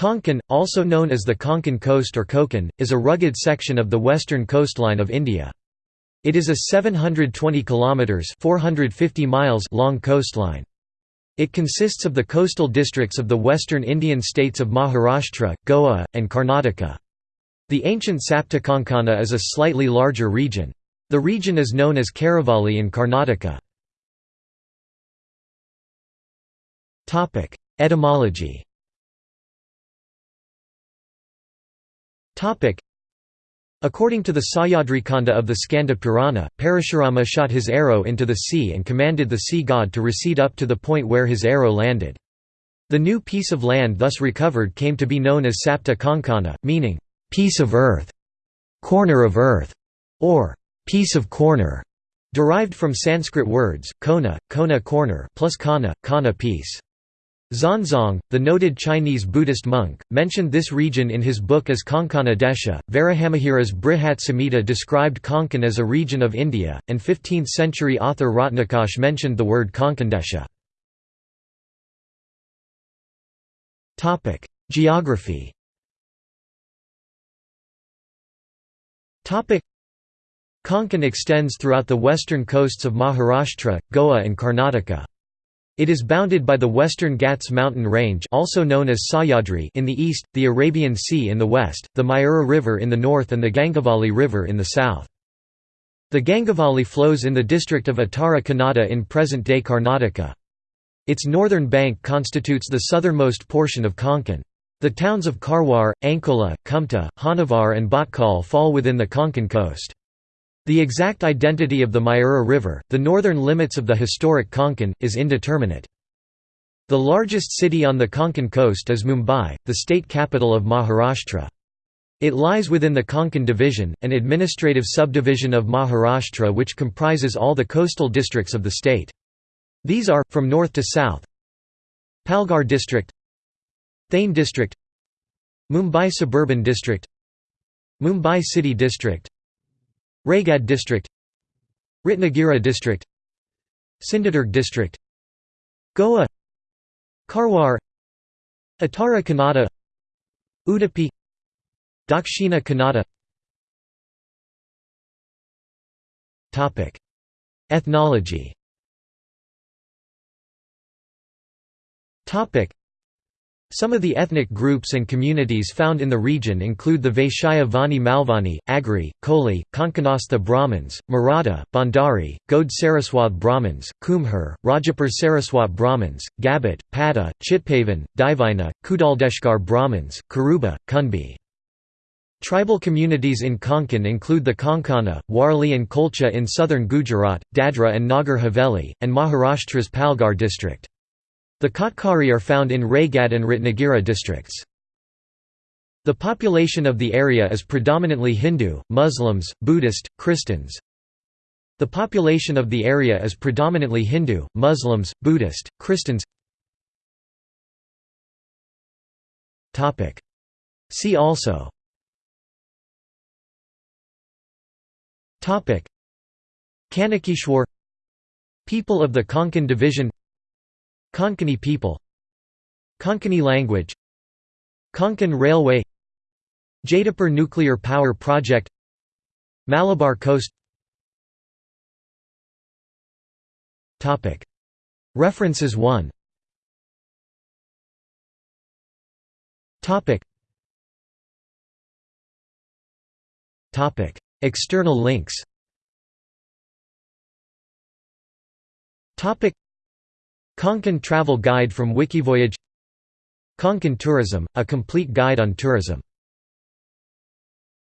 Konkan, also known as the Konkan Coast or Konkan, is a rugged section of the western coastline of India. It is a 720 kilometers (450 miles) long coastline. It consists of the coastal districts of the western Indian states of Maharashtra, Goa, and Karnataka. The ancient Saptakonkana is a slightly larger region. The region is known as Karavalli in Karnataka. Etymology According to the Sahyadrikanda of the Skanda Purana, Parashurama shot his arrow into the sea and commanded the sea god to recede up to the point where his arrow landed. The new piece of land thus recovered came to be known as Sapta Konkana, meaning, piece of earth, corner of earth, or piece of corner, derived from Sanskrit words, kona, kona corner plus kana, kana piece. Xuanzang, the noted Chinese Buddhist monk, mentioned this region in his book as Konkana Desha. Varahamihira's Brihat Samhita described Konkan as a region of India, and 15th century author Ratnakosh mentioned the word Konkandesha. Geography Konkan extends throughout the western coasts of Maharashtra, Goa and Karnataka. It is bounded by the western Ghats mountain range also known as Sahyadri in the east, the Arabian Sea in the west, the Mayura River in the north and the Gangavali River in the south. The Gangavali flows in the district of Uttara Kannada in present-day Karnataka. Its northern bank constitutes the southernmost portion of Konkan. The towns of Karwar, Ankola, Kumta, Honnavar and Bhatkal fall within the Konkan coast. The exact identity of the Mayura River, the northern limits of the historic Konkan, is indeterminate. The largest city on the Konkan coast is Mumbai, the state capital of Maharashtra. It lies within the Konkan division, an administrative subdivision of Maharashtra which comprises all the coastal districts of the state. These are, from north to south Palghar district Thane district Mumbai suburban district Mumbai city district Raigad district Ratnagiri district Sindhudurg district Goa Karwar Uttara Kannada Udupi Dakshina Kannada. Ethnology some of the ethnic groups and communities found in the region include the Vaishya Vani Malvani, Agri, Koli, Konkanastha Brahmins, Maratha, Bhandari, Gaud Saraswat Brahmins, Kumhar, Rajapur Saraswat Brahmins, Gabat, Pada, Chitpavan, Divina, Kudaldeshkar Brahmins, Karuba, Kunbi. Tribal communities in Konkan include the Konkana, Warli and Kolcha in southern Gujarat, Dadra and Nagar Haveli, and Maharashtra's Palghar district. The Katkari are found in Raigad and Ratnagiri districts. The population of the area is predominantly Hindu, Muslims, Buddhist, Christians. The population of the area is predominantly Hindu, Muslims, Buddhist, Christians. Topic. See also Kanakeshwar People of the Konkan division Konkani people Konkani language Konkan Railway Jaitapur Nuclear Power Project Malabar Coast. References 1 External links Konkan Travel Guide from Wikivoyage. Konkan Tourism, a complete guide on tourism